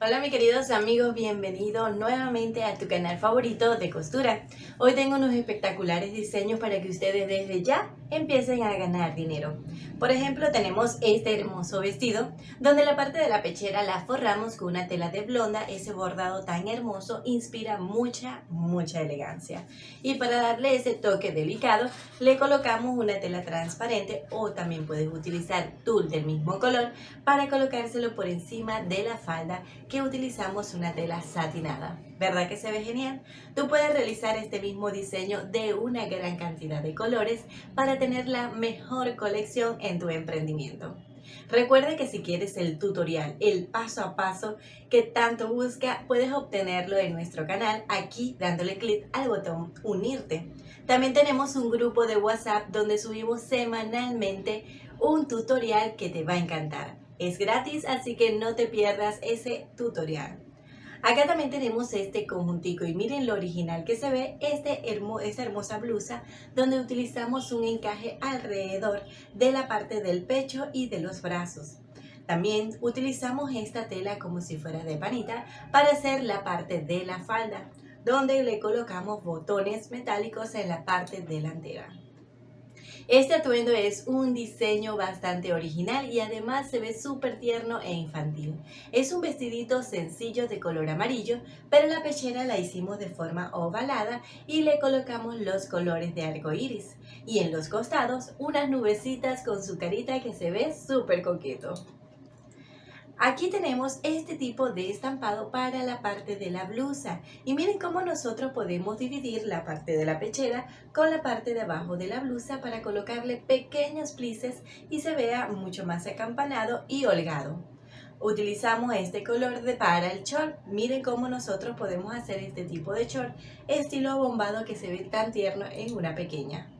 Hola mis queridos amigos, bienvenidos nuevamente a tu canal favorito de costura. Hoy tengo unos espectaculares diseños para que ustedes desde ya empiecen a ganar dinero. Por ejemplo, tenemos este hermoso vestido, donde la parte de la pechera la forramos con una tela de blonda. Ese bordado tan hermoso inspira mucha, mucha elegancia. Y para darle ese toque delicado, le colocamos una tela transparente o también puedes utilizar tul del mismo color para colocárselo por encima de la falda que utilizamos una tela satinada. ¿Verdad que se ve genial? Tú puedes realizar este mismo diseño de una gran cantidad de colores para tener la mejor colección en tu emprendimiento. Recuerda que si quieres el tutorial, el paso a paso que tanto busca, puedes obtenerlo en nuestro canal aquí dándole clic al botón unirte. También tenemos un grupo de WhatsApp donde subimos semanalmente un tutorial que te va a encantar. Es gratis, así que no te pierdas ese tutorial. Acá también tenemos este conjuntico y miren lo original que se ve este esta hermosa blusa donde utilizamos un encaje alrededor de la parte del pecho y de los brazos. También utilizamos esta tela como si fuera de panita para hacer la parte de la falda, donde le colocamos botones metálicos en la parte delantera. Este atuendo es un diseño bastante original y además se ve súper tierno e infantil. Es un vestidito sencillo de color amarillo, pero la pechera la hicimos de forma ovalada y le colocamos los colores de arco iris. Y en los costados unas nubecitas con su carita que se ve súper coqueto. Aquí tenemos este tipo de estampado para la parte de la blusa y miren cómo nosotros podemos dividir la parte de la pechera con la parte de abajo de la blusa para colocarle pequeños plices y se vea mucho más acampanado y holgado. Utilizamos este color de para el short. Miren cómo nosotros podemos hacer este tipo de short estilo bombado que se ve tan tierno en una pequeña.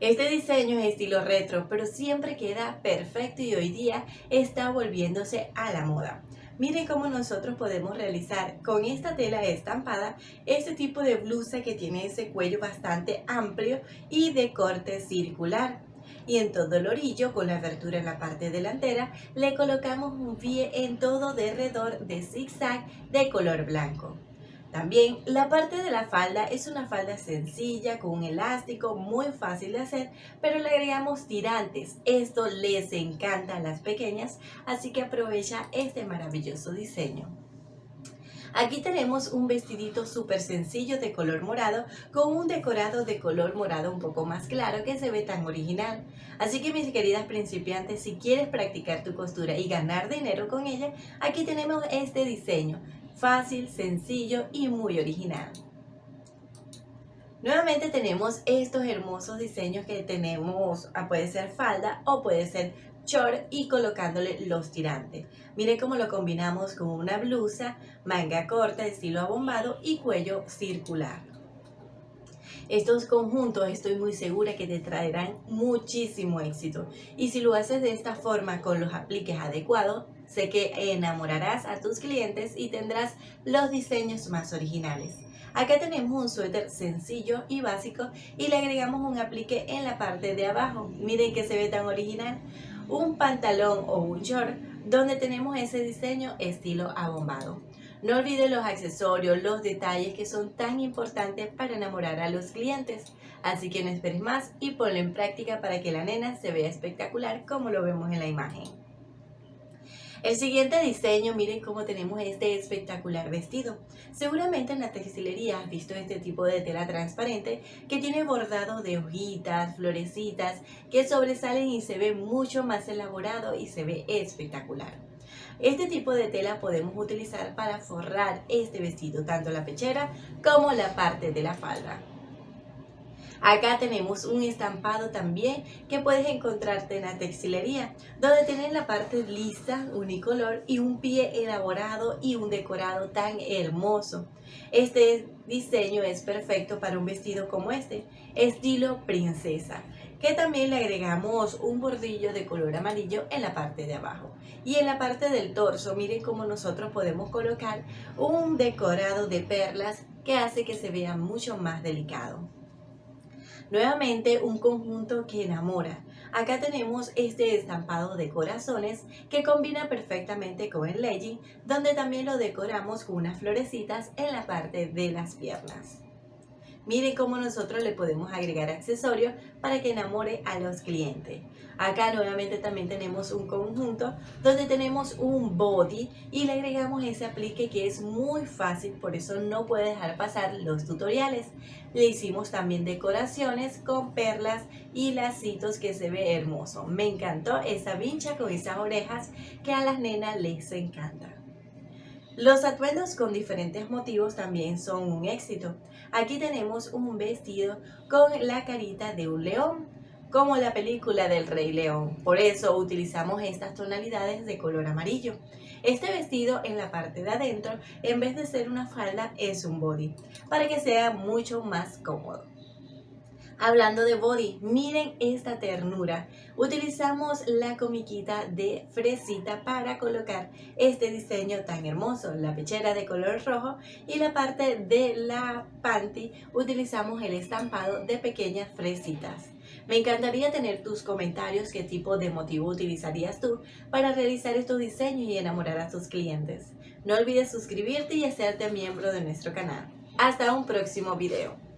Este diseño es estilo retro, pero siempre queda perfecto y hoy día está volviéndose a la moda. Miren cómo nosotros podemos realizar con esta tela estampada este tipo de blusa que tiene ese cuello bastante amplio y de corte circular. Y en todo el orillo, con la abertura en la parte delantera, le colocamos un pie en todo derredor de zigzag de color blanco. También la parte de la falda es una falda sencilla con un elástico muy fácil de hacer, pero le agregamos tirantes. Esto les encanta a las pequeñas, así que aprovecha este maravilloso diseño. Aquí tenemos un vestidito súper sencillo de color morado con un decorado de color morado un poco más claro que se ve tan original. Así que mis queridas principiantes, si quieres practicar tu costura y ganar dinero con ella, aquí tenemos este diseño fácil, sencillo y muy original. Nuevamente tenemos estos hermosos diseños que tenemos, ah, puede ser falda o puede ser short y colocándole los tirantes. Miren cómo lo combinamos con una blusa, manga corta, estilo abombado y cuello circular. Estos conjuntos estoy muy segura que te traerán muchísimo éxito. Y si lo haces de esta forma con los apliques adecuados, Sé que enamorarás a tus clientes y tendrás los diseños más originales. Acá tenemos un suéter sencillo y básico y le agregamos un aplique en la parte de abajo. Miren que se ve tan original. Un pantalón o un short donde tenemos ese diseño estilo abombado. No olvides los accesorios, los detalles que son tan importantes para enamorar a los clientes. Así que no esperes más y ponlo en práctica para que la nena se vea espectacular como lo vemos en la imagen. El siguiente diseño, miren cómo tenemos este espectacular vestido. Seguramente en la textilería has visto este tipo de tela transparente que tiene bordado de hojitas, florecitas, que sobresalen y se ve mucho más elaborado y se ve espectacular. Este tipo de tela podemos utilizar para forrar este vestido, tanto la pechera como la parte de la falda. Acá tenemos un estampado también que puedes encontrarte en la textilería, donde tienen la parte lisa, unicolor y un pie elaborado y un decorado tan hermoso. Este diseño es perfecto para un vestido como este, estilo princesa que también le agregamos un bordillo de color amarillo en la parte de abajo. Y en la parte del torso, miren cómo nosotros podemos colocar un decorado de perlas que hace que se vea mucho más delicado. Nuevamente un conjunto que enamora. Acá tenemos este estampado de corazones que combina perfectamente con el legging, donde también lo decoramos con unas florecitas en la parte de las piernas. Miren cómo nosotros le podemos agregar accesorios para que enamore a los clientes. Acá nuevamente también tenemos un conjunto donde tenemos un body y le agregamos ese aplique que es muy fácil, por eso no puede dejar pasar los tutoriales. Le hicimos también decoraciones con perlas y lacitos que se ve hermoso. Me encantó esa vincha con esas orejas que a las nenas les encanta. Los atuendos con diferentes motivos también son un éxito. Aquí tenemos un vestido con la carita de un león, como la película del Rey León. Por eso utilizamos estas tonalidades de color amarillo. Este vestido en la parte de adentro, en vez de ser una falda, es un body, para que sea mucho más cómodo. Hablando de body, miren esta ternura. Utilizamos la comiquita de fresita para colocar este diseño tan hermoso. La pechera de color rojo y la parte de la panty utilizamos el estampado de pequeñas fresitas. Me encantaría tener tus comentarios qué tipo de motivo utilizarías tú para realizar estos diseños y enamorar a tus clientes. No olvides suscribirte y hacerte miembro de nuestro canal. Hasta un próximo video.